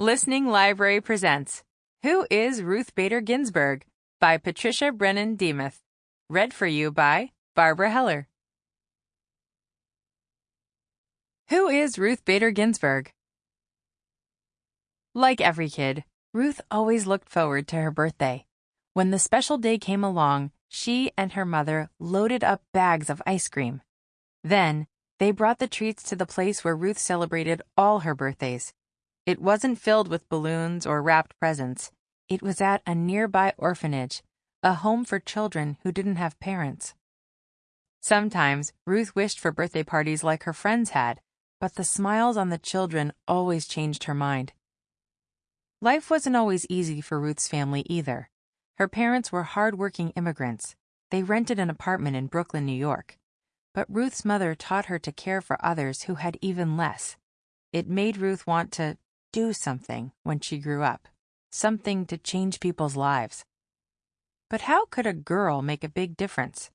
Listening Library presents Who is Ruth Bader Ginsburg? by Patricia Brennan Demuth. Read for you by Barbara Heller. Who is Ruth Bader Ginsburg? Like every kid, Ruth always looked forward to her birthday. When the special day came along, she and her mother loaded up bags of ice cream. Then, they brought the treats to the place where Ruth celebrated all her birthdays. It wasn't filled with balloons or wrapped presents. It was at a nearby orphanage, a home for children who didn't have parents. Sometimes Ruth wished for birthday parties like her friends had, but the smiles on the children always changed her mind. Life wasn't always easy for Ruth's family either. Her parents were hard-working immigrants. They rented an apartment in Brooklyn, New York. But Ruth's mother taught her to care for others who had even less. It made Ruth want to do something when she grew up, something to change people's lives. But how could a girl make a big difference?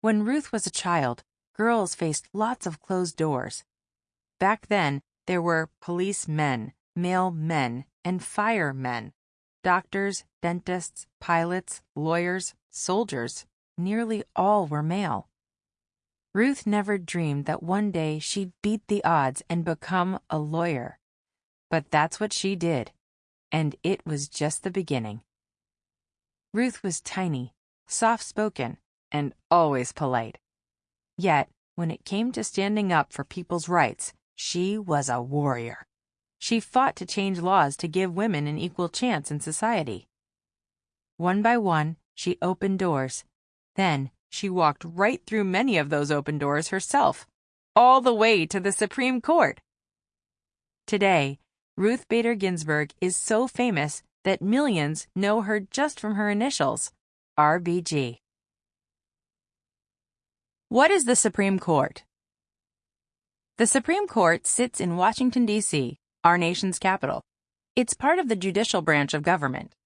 When Ruth was a child, girls faced lots of closed doors. Back then, there were policemen, mail men, and firemen, doctors, dentists, pilots, lawyers, soldiers. Nearly all were male. Ruth never dreamed that one day she'd beat the odds and become a lawyer. But that's what she did, and it was just the beginning. Ruth was tiny, soft spoken, and always polite. Yet, when it came to standing up for people's rights, she was a warrior. She fought to change laws to give women an equal chance in society. One by one, she opened doors. Then, she walked right through many of those open doors herself, all the way to the Supreme Court. Today, Ruth Bader Ginsburg is so famous that millions know her just from her initials, RBG. What is the Supreme Court? The Supreme Court sits in Washington, D.C., our nation's capital. It's part of the judicial branch of government.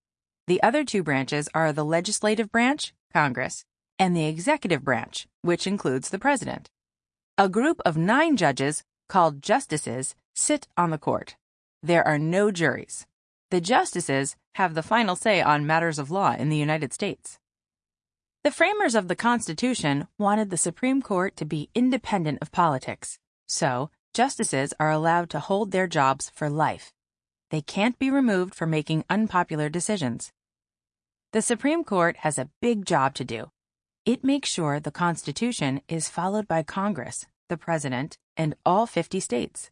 The other two branches are the legislative branch, Congress, and the executive branch, which includes the president. A group of nine judges, called justices, sit on the court. There are no juries. The justices have the final say on matters of law in the United States. The framers of the Constitution wanted the Supreme Court to be independent of politics, so justices are allowed to hold their jobs for life. They can't be removed for making unpopular decisions. The Supreme Court has a big job to do. It makes sure the Constitution is followed by Congress, the President, and all 50 states.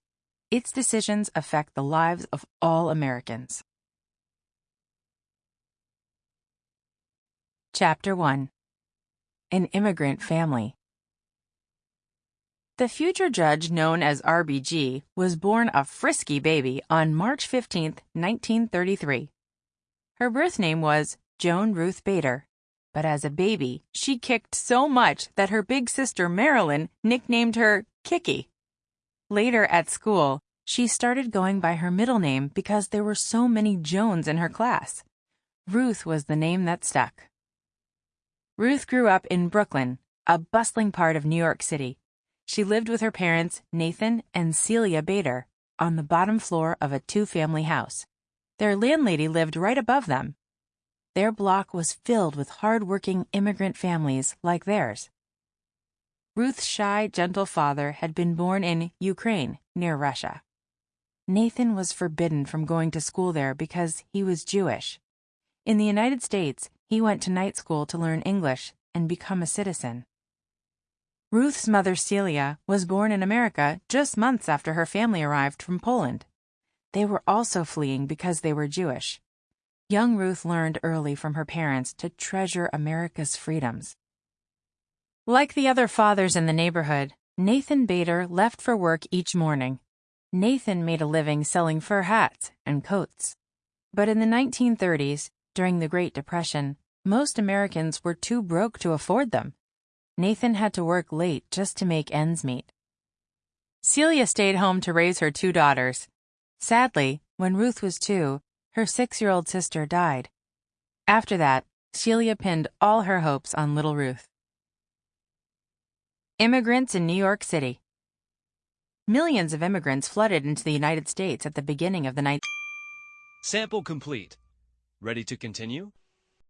Its decisions affect the lives of all Americans. Chapter 1 An Immigrant Family The future judge known as RBG was born a frisky baby on March 15, 1933. Her birth name was Joan Ruth Bader, but as a baby, she kicked so much that her big sister Marilyn nicknamed her Kicky. Later at school, she started going by her middle name because there were so many Joans in her class. Ruth was the name that stuck. Ruth grew up in Brooklyn, a bustling part of New York City. She lived with her parents, Nathan and Celia Bader, on the bottom floor of a two family house. Their landlady lived right above them. Their block was filled with hard working immigrant families like theirs. Ruth's shy, gentle father had been born in Ukraine, near Russia. Nathan was forbidden from going to school there because he was Jewish. In the United States, he went to night school to learn English and become a citizen. Ruth's mother, Celia, was born in America just months after her family arrived from Poland. They were also fleeing because they were Jewish. Young Ruth learned early from her parents to treasure America's freedoms. Like the other fathers in the neighborhood, Nathan Bader left for work each morning. Nathan made a living selling fur hats and coats. But in the 1930s, during the Great Depression, most Americans were too broke to afford them. Nathan had to work late just to make ends meet. Celia stayed home to raise her two daughters. Sadly, when Ruth was two, her six-year-old sister died. After that, Celia pinned all her hopes on little Ruth. Immigrants in New York City. Millions of immigrants flooded into the United States at the beginning of the 19th Sample complete. Ready to continue?